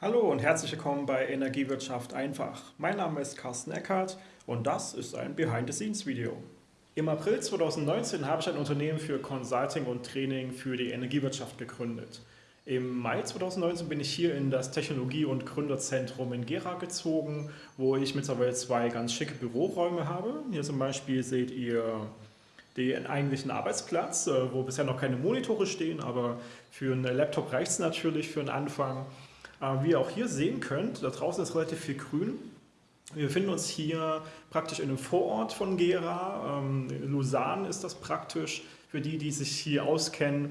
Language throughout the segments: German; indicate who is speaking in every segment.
Speaker 1: Hallo und herzlich willkommen bei Energiewirtschaft einfach. Mein Name ist Carsten Eckert und das ist ein Behind-the-Scenes-Video. Im April 2019 habe ich ein Unternehmen für Consulting und Training für die Energiewirtschaft gegründet. Im Mai 2019 bin ich hier in das Technologie- und Gründerzentrum in Gera gezogen, wo ich mittlerweile zwei ganz schicke Büroräume habe. Hier zum Beispiel seht ihr den eigentlichen Arbeitsplatz, äh, wo bisher noch keine Monitore stehen, aber für einen Laptop reicht es natürlich für einen Anfang. Äh, wie ihr auch hier sehen könnt, da draußen ist relativ viel grün. Wir befinden uns hier praktisch in einem Vorort von Gera. Ähm, Lausanne ist das praktisch für die, die sich hier auskennen.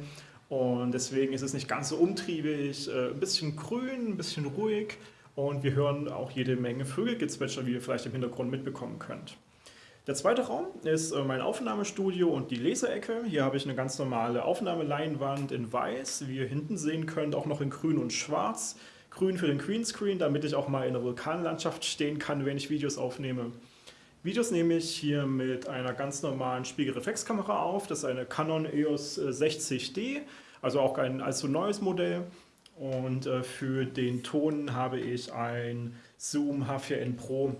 Speaker 1: Und deswegen ist es nicht ganz so umtriebig, äh, ein bisschen grün, ein bisschen ruhig. Und wir hören auch jede Menge Vögelgezwitscher, wie ihr vielleicht im Hintergrund mitbekommen könnt. Der zweite Raum ist äh, mein Aufnahmestudio und die Leseecke. Hier habe ich eine ganz normale Aufnahmeleinwand in weiß, wie ihr hinten sehen könnt, auch noch in grün und schwarz grün für den Greenscreen, damit ich auch mal in der Vulkanlandschaft stehen kann, wenn ich Videos aufnehme. Videos nehme ich hier mit einer ganz normalen Spiegelreflexkamera auf. Das ist eine Canon EOS 60D, also auch ein allzu neues Modell. Und äh, für den Ton habe ich ein Zoom H4n Pro,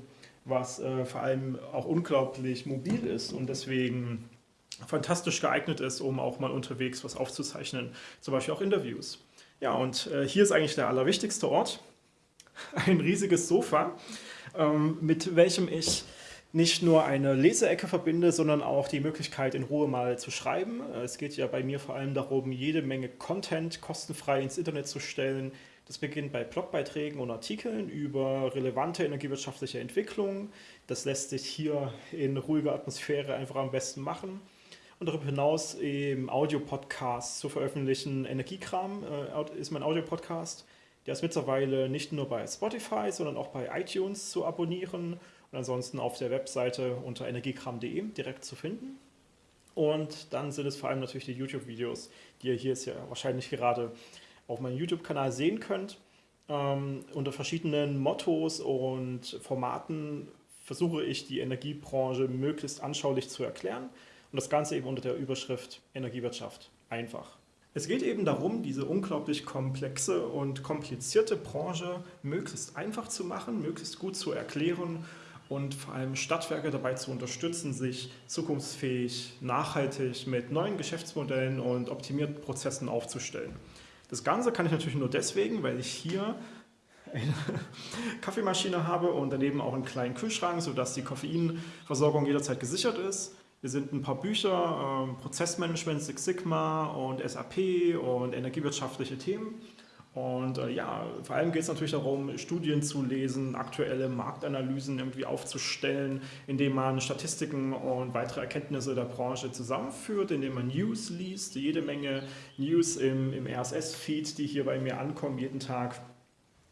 Speaker 1: was äh, vor allem auch unglaublich mobil ist und deswegen fantastisch geeignet ist, um auch mal unterwegs was aufzuzeichnen, zum Beispiel auch Interviews. Ja, und äh, hier ist eigentlich der allerwichtigste Ort. Ein riesiges Sofa, ähm, mit welchem ich nicht nur eine Leseecke verbinde, sondern auch die Möglichkeit, in Ruhe mal zu schreiben. Äh, es geht ja bei mir vor allem darum, jede Menge Content kostenfrei ins Internet zu stellen. Das beginnt bei Blogbeiträgen und Artikeln über relevante energiewirtschaftliche Entwicklungen. Das lässt sich hier in ruhiger Atmosphäre einfach am besten machen und darüber hinaus eben Audio-Podcasts zu veröffentlichen. Energiekram äh, ist mein Audio-Podcast. Der ist mittlerweile nicht nur bei Spotify, sondern auch bei iTunes zu abonnieren und ansonsten auf der Webseite unter energiekram.de direkt zu finden. Und dann sind es vor allem natürlich die YouTube-Videos, die ihr hier jetzt ja wahrscheinlich gerade auf meinem YouTube-Kanal sehen könnt. Ähm, unter verschiedenen Mottos und Formaten versuche ich die Energiebranche möglichst anschaulich zu erklären und das Ganze eben unter der Überschrift Energiewirtschaft einfach. Es geht eben darum, diese unglaublich komplexe und komplizierte Branche möglichst einfach zu machen, möglichst gut zu erklären und vor allem Stadtwerke dabei zu unterstützen, sich zukunftsfähig, nachhaltig mit neuen Geschäftsmodellen und optimierten Prozessen aufzustellen. Das Ganze kann ich natürlich nur deswegen, weil ich hier eine Kaffeemaschine habe und daneben auch einen kleinen Kühlschrank, sodass die Koffeinversorgung jederzeit gesichert ist. Wir sind ein paar Bücher, äh, Prozessmanagement, Six Sigma und SAP und energiewirtschaftliche Themen. Und äh, ja, vor allem geht es natürlich darum, Studien zu lesen, aktuelle Marktanalysen irgendwie aufzustellen, indem man Statistiken und weitere Erkenntnisse der Branche zusammenführt, indem man News liest, jede Menge News im, im RSS-Feed, die hier bei mir ankommen jeden Tag.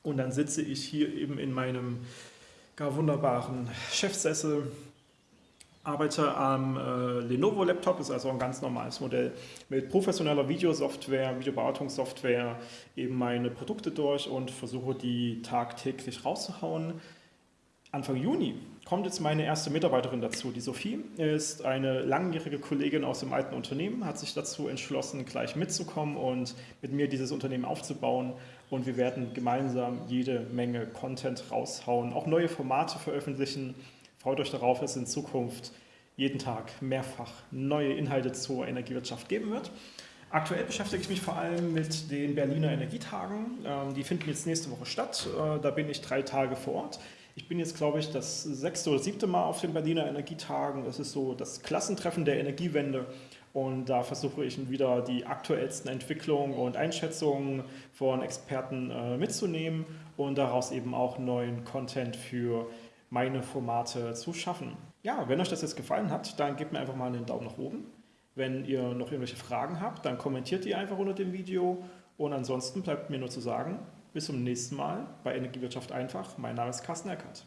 Speaker 1: Und dann sitze ich hier eben in meinem gar wunderbaren Chefsessel arbeite am äh, Lenovo Laptop, ist also ein ganz normales Modell mit professioneller Videosoftware, Videobearbeitungssoftware, eben meine Produkte durch und versuche die tagtäglich rauszuhauen. Anfang Juni kommt jetzt meine erste Mitarbeiterin dazu. Die Sophie ist eine langjährige Kollegin aus dem alten Unternehmen, hat sich dazu entschlossen, gleich mitzukommen und mit mir dieses Unternehmen aufzubauen. Und wir werden gemeinsam jede Menge Content raushauen, auch neue Formate veröffentlichen, Freut euch darauf, dass es in Zukunft jeden Tag mehrfach neue Inhalte zur Energiewirtschaft geben wird. Aktuell beschäftige ich mich vor allem mit den Berliner Energietagen. Ähm, die finden jetzt nächste Woche statt. Äh, da bin ich drei Tage vor Ort. Ich bin jetzt, glaube ich, das sechste oder siebte Mal auf den Berliner Energietagen. Das ist so das Klassentreffen der Energiewende. Und da versuche ich wieder die aktuellsten Entwicklungen und Einschätzungen von Experten äh, mitzunehmen und daraus eben auch neuen Content für meine Formate zu schaffen. Ja, wenn euch das jetzt gefallen hat, dann gebt mir einfach mal einen Daumen nach oben. Wenn ihr noch irgendwelche Fragen habt, dann kommentiert die einfach unter dem Video. Und ansonsten bleibt mir nur zu sagen, bis zum nächsten Mal bei Energiewirtschaft einfach. Mein Name ist Carsten Eckert.